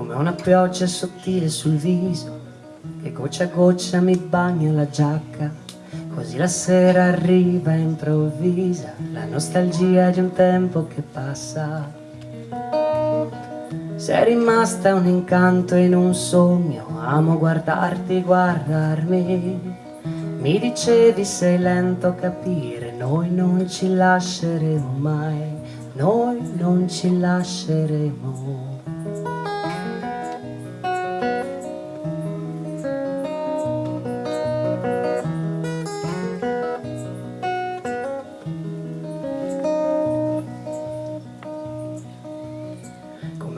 una pioggia sottile sul viso che goccia a goccia mi bagna la giacca. Così la sera arriva improvvisa la nostalgia di un tempo che passa. Sei rimasta un incanto in un sogno amo guardarti guardarmi. Mi dicevi sei lento a capire noi non ci lasceremo mai noi non ci lasceremo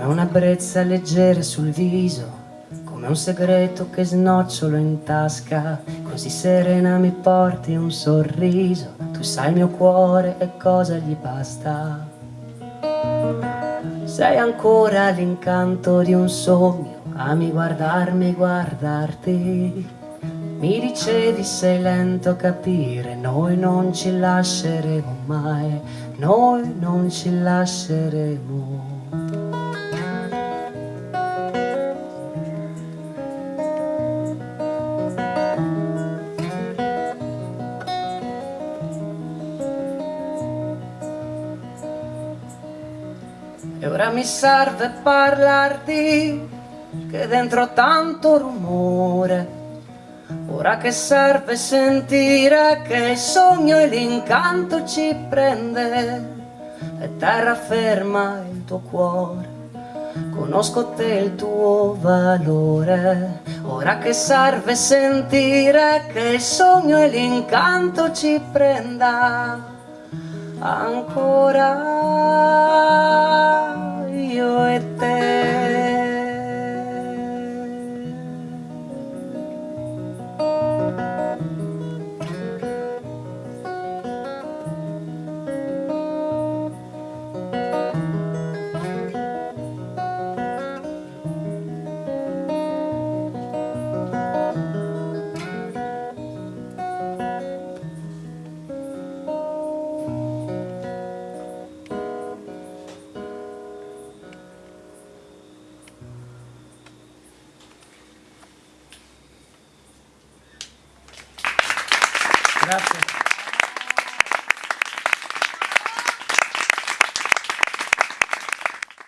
Come una brezza leggera sul viso Come un segreto che snocciolo in tasca. Così serena mi porti un sorriso Tu sai il mio cuore e cosa gli basta. Sei ancora l'incanto di un sogno Ami guardarmi, guardarti. Mi dicevi sei lento a capire Noi non ci lasceremo mai Noi non ci lasceremo E ora mi serve parlarti che dentro tanto rumore. Ora che serve sentire che il sogno e l'incanto ci prende E terra ferma il tuo cuore. Conosco te il tuo valore. Ora che serve sentire che il sogno e l'incanto ci prenda Ancora Grazie.